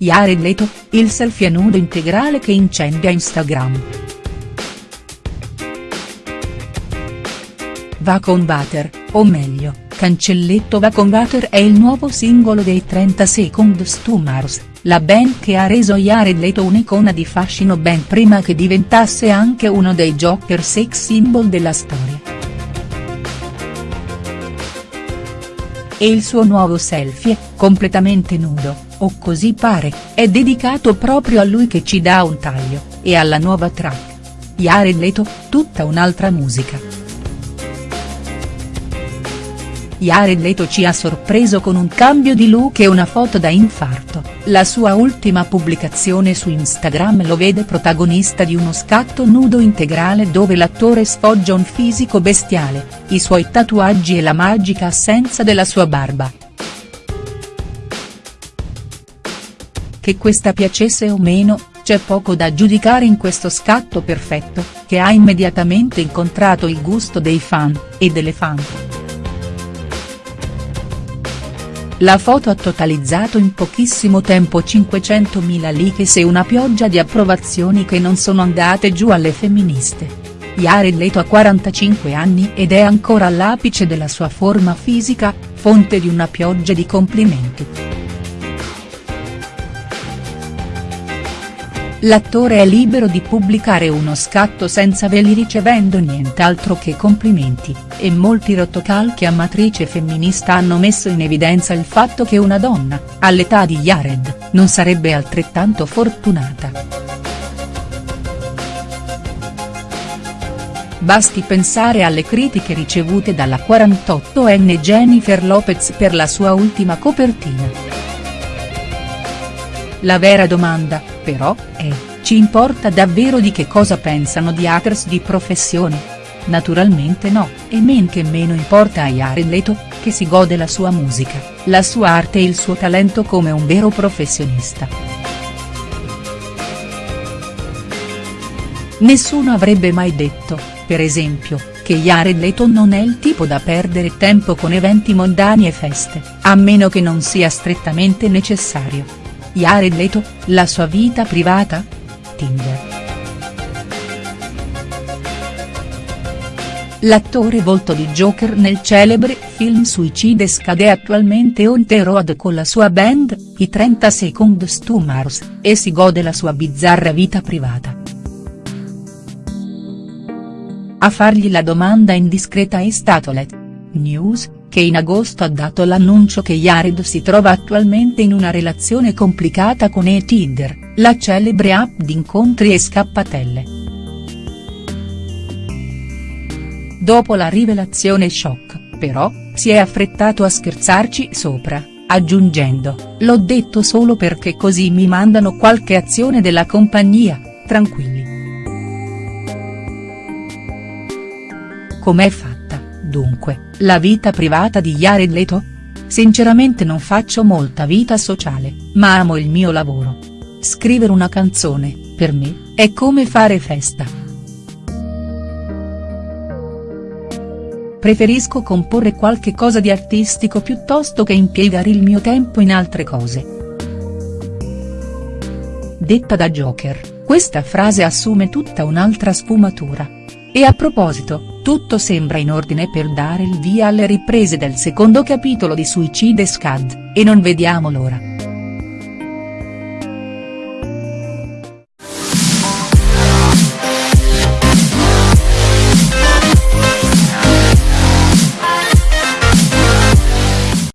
Jared Leto, il selfie nudo integrale che incendia Instagram. Va con Butter, o meglio, Cancelletto Va con Butter è il nuovo singolo dei 30 Seconds to Mars, la band che ha reso Jared Leto un'icona di fascino ben prima che diventasse anche uno dei Joker sex symbol della storia. E il suo nuovo selfie, completamente nudo, o così pare, è dedicato proprio a lui che ci dà un taglio, e alla nuova track. Jared Leto, tutta un'altra musica. Jared Leto ci ha sorpreso con un cambio di look e una foto da infarto, la sua ultima pubblicazione su Instagram lo vede protagonista di uno scatto nudo integrale dove l'attore sfoggia un fisico bestiale, i suoi tatuaggi e la magica assenza della sua barba. Che questa piacesse o meno, c'è poco da giudicare in questo scatto perfetto, che ha immediatamente incontrato il gusto dei fan, e delle fan. La foto ha totalizzato in pochissimo tempo 500.000 likes e una pioggia di approvazioni che non sono andate giù alle femministe. Jared Leto ha 45 anni ed è ancora all'apice della sua forma fisica, fonte di una pioggia di complimenti. L'attore è libero di pubblicare uno scatto senza veli ricevendo nient'altro che complimenti, e molti rotocalchi a matrice femminista hanno messo in evidenza il fatto che una donna, all'età di Jared, non sarebbe altrettanto fortunata. Basti pensare alle critiche ricevute dalla 48enne Jennifer Lopez per la sua ultima copertina. La vera domanda, però, è, ci importa davvero di che cosa pensano di hackers di professione? Naturalmente no, e men che meno importa a Jared Leto, che si gode la sua musica, la sua arte e il suo talento come un vero professionista. Nessuno avrebbe mai detto, per esempio, che Jared Leto non è il tipo da perdere tempo con eventi mondani e feste, a meno che non sia strettamente necessario. Jared Leto, la sua vita privata? Tinder. L'attore volto di Joker nel celebre film Suicide scade attualmente on the road con la sua band, i 30 Seconds to Mars, e si gode la sua bizzarra vita privata. A fargli la domanda indiscreta è stato Let. News, che in agosto ha dato l'annuncio che Jared si trova attualmente in una relazione complicata con E-Tinder, la celebre app di incontri e scappatelle. Dopo la rivelazione shock, però, si è affrettato a scherzarci sopra, aggiungendo, l'ho detto solo perché così mi mandano qualche azione della compagnia, tranquilli. Com'è fatto? Dunque, la vita privata di Jared Leto? Sinceramente non faccio molta vita sociale, ma amo il mio lavoro. Scrivere una canzone, per me, è come fare festa. Preferisco comporre qualche cosa di artistico piuttosto che impiegare il mio tempo in altre cose. Detta da Joker, questa frase assume tutta un'altra sfumatura. E a proposito, tutto sembra in ordine per dare il via alle riprese del secondo capitolo di Suicide Squad, e non vediamo l'ora.